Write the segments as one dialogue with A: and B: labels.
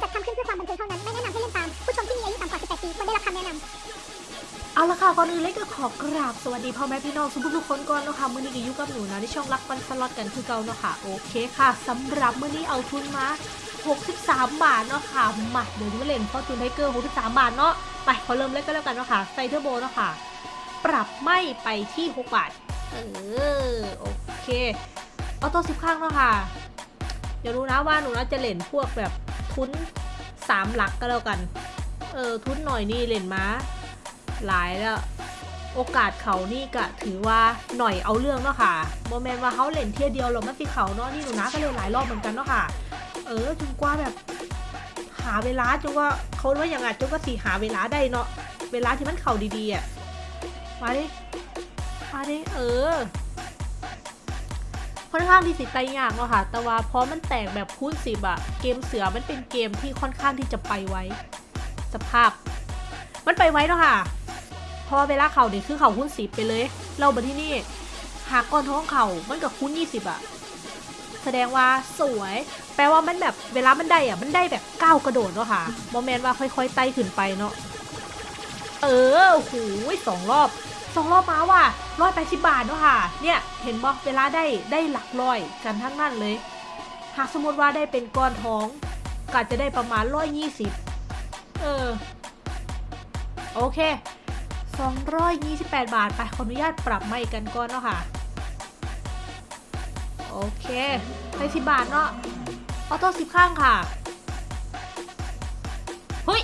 A: จัดทำขึ้นเพื่อความบันเทิงเท่านั้น ไม่แนะนำให้เล่นตาม ผู้ชมที่มีอายุต่ำกว่า 18 ปีควรได้รับคำแนะนำ
B: เอาละค่ะก่อนอื่นเล็กก็ขอกราบสวัสดีพ่อแม่พี่น้องทุกทุกคนก่อนเนาะค่ะมื้อนี้ก็อยู่กับหนูนะที่ช่องรักปันสล็อตกันคือเก่าเนาะค่ะโอเคค่ะสำหรับมื้อนี้เอาทุนมา 63 บาทเนาะค่ะมาเดี๋ยวนี้มาเล่น Fortune Tiger 63 บาทเนาะไปขอเริ่มเล่นก็แล้วกันเนาะค่ะใส่เทอร์โบเนาะค่ะปรับไม่ไปที่ 6 บาทเออโอเคออโต้สิบข้างเนาะค่ะ เดี๋ยวรู้นะว่าหนูนะจะเล่นพวกแบบ ทุนสามหลักก็แล้วกัน เออ ทุนหน่อยนี่เล่นมาหลายแล้วโอกาสเขานี่ก็ถือว่าหน่อยเอาเรื่องเนาะค่ะโมเมนต์ว่าเขาเล่นเที่ยวเดียวหรอกมันสิเขาเนาะนี่หนูนะก็เล่นหลายรอบเหมือนกันเนาะค่ะ เออจนกว่าแบบ หาเวลาจนว่าเขาว่าอย่างไงจนก็สีหาเวลาได้เนาะเวลาที่มันเข่าดีๆอะมาดิมาดิเออ ค่อนข้างที่สิไตยากเนาะค่ะ แต่ว่าพอมันแตกแบบคูณสิบอะเกมเสือมันเป็นเกมที่ค่อนข้างที่จะไปไวสภาพ มันไปไวเนาะค่ะ พอเวลาเข่าเนี่ยคือเข่าคูณสิบไปเลย เรามาที่นี่หากก้อนท้องเข่ามันกับคูณยี่สิบอะแสดงว่าสวย แปลว่ามันแบบเวลามันได้อะมันได้แบบก้าวกระโดดเนาะค่ะโมเมนต์ว่าค่อยๆไต่ขึ้นไปเนาะเออโอ้โหสองรอบสองรอบมาว่ะ ร้อยแปดสิบบาทเนาะค่ะ เนี่ยเห็นบอกเวลาได้ได้หลักร้อยกันทั้งนั้นเลย หากสมมติว่าได้เป็นก้อนท้องก็จะได้ประมาณร้อยยี่สิบเออ โอเคสองร้อยยี่สิบแปดบาทไปขออนุญาตปรับไม่กันก่อนเนาะค่ะ โอเคไปสิบบาทเนาะออโต้สิบข้างค่ะ เฮ้ย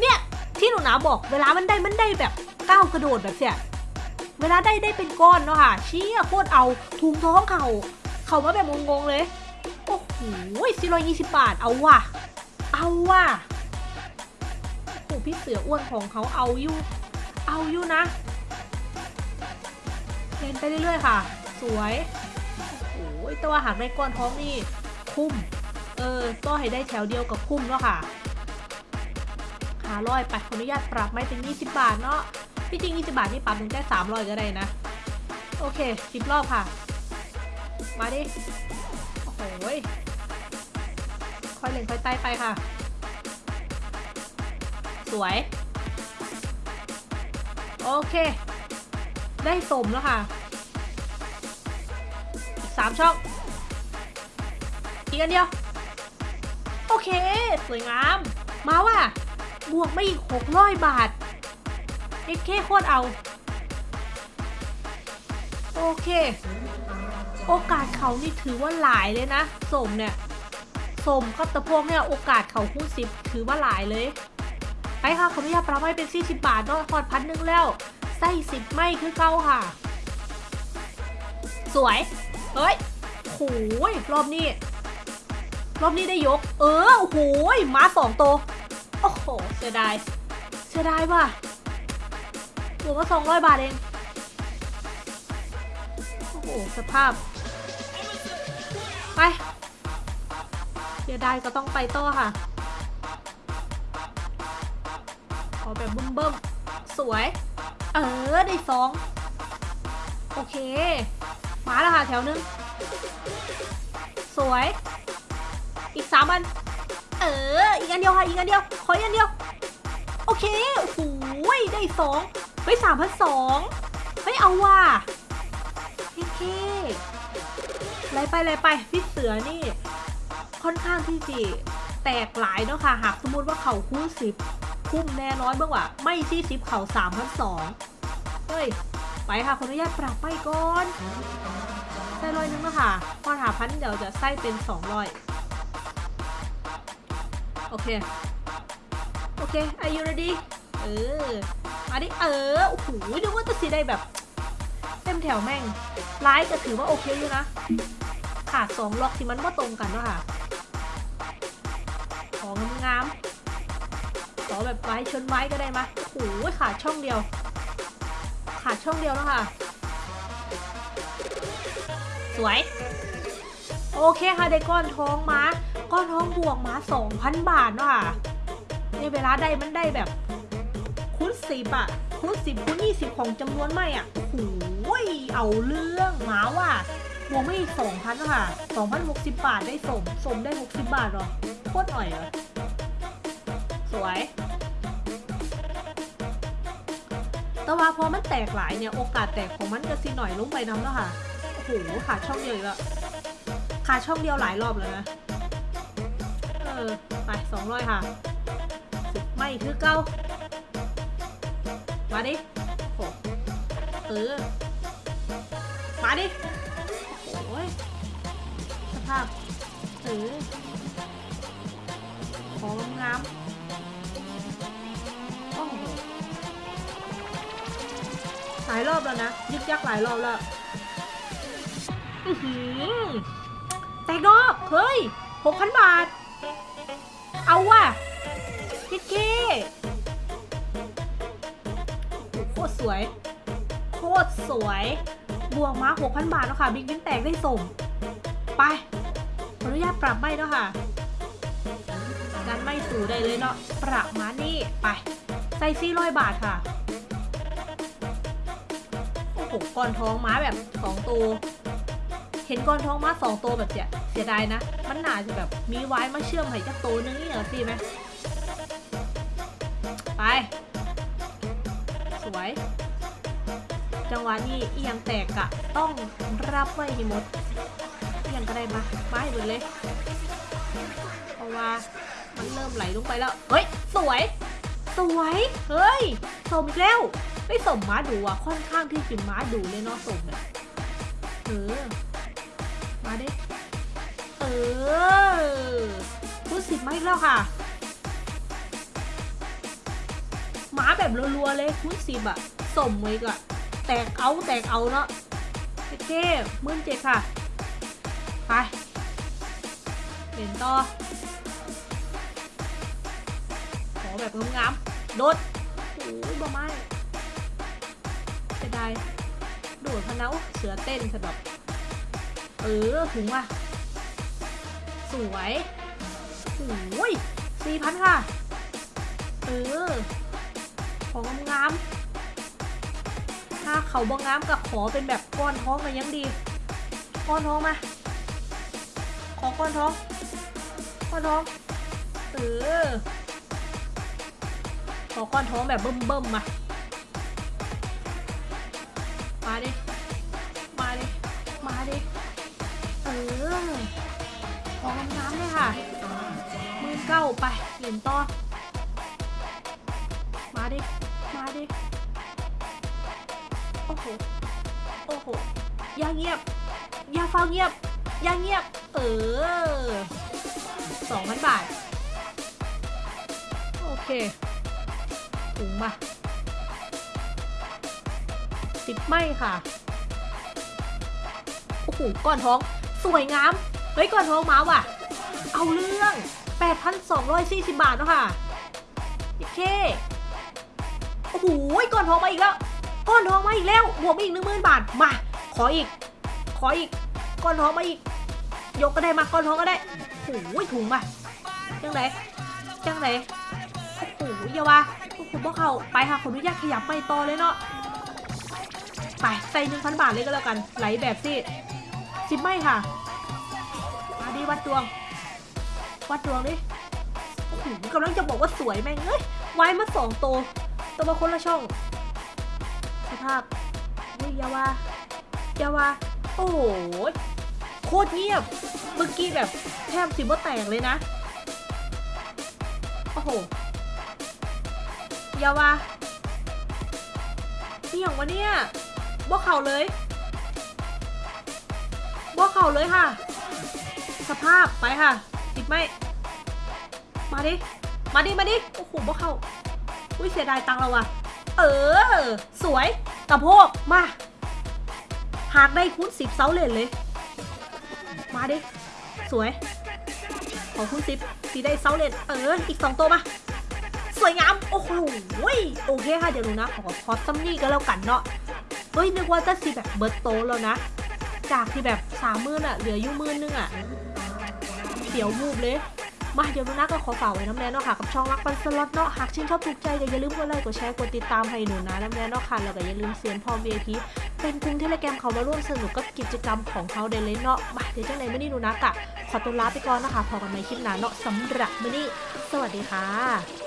B: เนี่ย ที่หนูหนาบอกเวลามันได้มันได้แบบก้าวกระโดดแบบเสีย เวลาได้ได้เป็นก้อนเนาะค่ะเชี่ยโคตรเอาถุงท้องเขาเขามาแบบงงๆเลยโอ้โหสี่ร้อยยี่สิบบาทเอาว่ะ เอาว่ะโอ้โพี่เสืออ้วนของเขาเอาอยู่เอาอยู่นะเล่นไปเรื่อยๆค่ะ สวยโอ้โหแต่ว่าหากได้ก้อนท้องนี่คุ้มเออก็ให้ได้แถวเดียวกับคุ้มเนาะค่ะขาร้อยไปขออนุญาตปรับไม่เป็น 20 บาทเนาะ ที่จริง 20 บาทนี่ปรับถึงแค่300ก็ได้นะ โอเค 10 รอบค่ะ มาดิ โอ้โหยค่อยเล่นค่อยไต่ไปค่ะ สวย โอเค ได้สมแล้วค่ะอีก3ช่อง อีกอันเดียว โอเค สวยงาม มาว่ะบวกไมาอีกหกร้อยบาท เอ็กเคโคตรเอา โอเค โอกาสเขานี่ถือว่าหลายเลยนะสมเนี่ยสมกับตะพวงเนี่ยโอกาสเขาคู่สิบถือว่าหลายเลย ไปค่ะขออนุญาตปรับให้เป็น40บบาทเนาะพอดพันหนึ่งแล้วไส้สิบไม่คือเก้าค่ะ สวย เฮ้ยโหยรอบนี้รอบนี้ได้ยก เออโอ้โหยม้าสองตัวโอ้โหเสียดายเสียดายว่ะ บวกมาสองร้อยบาทเอง โอ้โห สภาพ ไปเสียดายก็ต้องไปต่อค่ะ ขอแบบบึ้มเบิ้มๆสวย เออ ได้สองโอเค มาแล้วค่ะ แถวนึง สวย อีกสามอัน เออ อีกอันเดียวค่ะ อีกอันเดียว ขออีกอันเดียว โอเคโอ้โหได้สอง เฮ้ยสามพันสองเฮ้ยเอาว่ะโอเคไล่ไปไล่ไปพี่เสือนี่ ค่อนข้างที่จะแตกหลายเนาะค่ะ หากสมมติว่าเขาคู่สิบคุ้มแน่น้อยเบ้างว่ะไม่ซี่สิบเขาสามพันสองเฮ้ย ไปค่ะขออนุญาตปรับไปก่อนใส่ร้อยนึงแล้วค่ะพอหาพันเดี๋ยวจะใส่เป็นสองร้อยโอเค โอเค are you ready เออ มาดิเออโอ้โหนึกว่าจะสีได้แบบ เต็มแถวแม่งไลฟ์ก็ถือว่าโอเคอยู่นะขาดสองล็อกที่มันว่าตรงกันเนอะค่ะของงามๆขอแบบไว้ชนไว้ก็ได้มะโอ้โหขาดช่องเดียว ขาดช่องเดียวแล้วค่ะ สวย โอเคค่ะได้ก้อนท้องมาก้อนท้องบวกมา2,000 บาทเนาะค่ะในเวลาได้มันได้แบบ คูณสิบอะคูณสิบคูณยี่สิบของจำนวนไม่อะโอ้โหเอาเรื่องหมาว่ะวกไม่สอีก2,000เนาะค่ะ2,060บบาทได้สม สมได้60บาทหรอโคตรอ่อยเหรอสวย แต่ว่าพอมันแตกหลายเนี่ย โอกาสแตกของมันก็สิหน่อยลงไปน้ำแล้วค่ะ โอ้โหขาดช่องเดียวอีกล้วขาดช่องเดียวหลายรอบแล้วนะ เออ ไปสองร้อยค่ะ ไม่คือเก้า มาดิโอ้เออมาดิโอ้ยสภาพเออของงามโอ้โหหลายรอบแล้วนะ ยึกยักหลายรอบแล้วแตกดอก เฮ้ยหกพันบาท เอาว่ะยิเก้ ตรสวย โคตรสวย บวกมา6,000 บาทแล้วค่ะ บิ๊กบินแตกได้ส่ง ไป ขออนุญาตปรับไม่แล้วค่ะการไม่สู่ได้เลยเนาะ ปรับมานี่ไป ใส่ซี่ร้อยบาทค่ะ โอ้โห ก้อนท้องม้าแบบสองตัว เห็นก้อนท้องม้าสองตัวแบบเสียเสียดายนะ มันหนาจะแบบมีไว้มาเชื่อมให้จักตัวนึงนี่เหรอสิไหม วยจังหวะนี้เอียงแตกอะต้องรับไว้ให้หมดเอียงก็ได้มามาให้หมดเลย เพราะว่ามันเริ่มไหลลงไปแล้ว เฮ้ย สวย สวย เฮ้ยสมอีกแล้วไม่สมม้าดูอะค่อนข้างที่จะม้าดูเลยเนาะสมเนี่ยเออ มาดิ เออพูดสิบมาอีกแล้วค่ะ หมาแบบรัวๆเลยคูณสิบอะสมไว้ก็แตกเอาแตกเอาเนาะโอเคหมื่นเจ็ดค่ะ ไปเห็นต่อขอแบบงามๆโดดโอ้ยบ่ไม่จะได้โดดพะเนาเสือเต้นสะดอกเออถึงว่ะ สวยโอ้ยสี่พันค่ะ เออ ของงามถ้าเขาบองงามกับขอเป็นแบบก้อนท้องมายังดี ก้อนท้องมา ขอก้อนท้อง ก้อนท้อง เออ ขอก้อนท้องแบบเบิ่มๆมา มาดิ มาดิ มาดิ เออ ของงามเลยค่ะมือเก้าไปเหรียญต่อ มาดิ ดิ โอ้โห โอ้โห อย่าเงียบ อย่าเฝ้าเงียบ อย่าเงียบ เออสองพันบาท โอเคถุงมาสิบไม่ค่ะ โอ้โห ก้อนท้อง สวยงาม เฮ้ย ก้อนท้องมาว่ะ เอาเรื่อง 8,240 บาทเนาะค่ะ โอเคโอ้โหก้อนทองมาอีกแล้ว ก้อนทองมาอีกแล้วบวกมาอีกหนึ่งหมื่นบาท มา ขออีก ขออีก ก้อนทองมาอีก ยกก็ได้มา ก้อนทองก็ได้โอ้โหถุงมาจังไหนจังไหนโอ้โหอย่าว่าโอ้โหพวกเขาไปค่ะขออนุญาตขยับไปต่อเลยเนาะ ไปใส่หนึ่งพันบาทเลยก็แล้วกัน ไหลแบบสิสิบไม่ค่ะ มาดีวัดดวง วัดดวงดิโอ้โหกำลังจะบอกว่าสวยแม่งเอ้ยไว้มาสองตัว ตัวมาคนละช่องสภาพเฮ้ยยาวายาวาโอ้โห โคตรเงียบ เมื่อกี้แบบแทบสิบ่แตกเลยนะ โอ้โหยาวานี่อย่างวะเนี่ยบ่เข่าเลยบ่เข่าเลยค่ะ สภาพไปค่ะ ติดไหมมาดิ มาดิ มาดิ โอ้โหบ่เข้า อุ้ยเสียดายตังเราว่ะเออ สวยกระโพกมา หากได้คูณสิบเซาเลนเลย มาดิ สวย ขอคูณสิบตีได้เซาเลนเออ อีกสองตัวมา สวยงาม โอ้โหโอเคค่ะ เดี๋ยวหนูนะ ขอพอตซัมนี่ก็แล้วกันเนาะเฮ้ย นึกว่าจะสีแบบเบิร์ตโตแล้วนะ จากที่แบบสามมื่นอะเหลืออยู่มื่นนึงอะเดี๋ยวมูบเลย มาเดี๋ยวนุนะก็ขอฝากไว้น้ำแน่นอะค่ะกับช่องรักปันสล็อตเนาะหากชื่นชอบถูกใจอย่าลืมกดไลค์กดแชร์กดติดตามให้หนูนะน้ำแน่นอะค่ะแล้วก็อย่าลืมเสียนพร้อม VIP เป็นกลุ่มเทเลแกรมเขามาร่วมสนุกกับกิจกรรมของเขาได้เลยเนาะมาเดี๋ยวจังไหนไม่นี่หนูนักอะขอตัวลาไปก่อนนะคะพอกันในคลิปหน้าเนาะสำหรับมื่อนี้สวัสดีค่ะ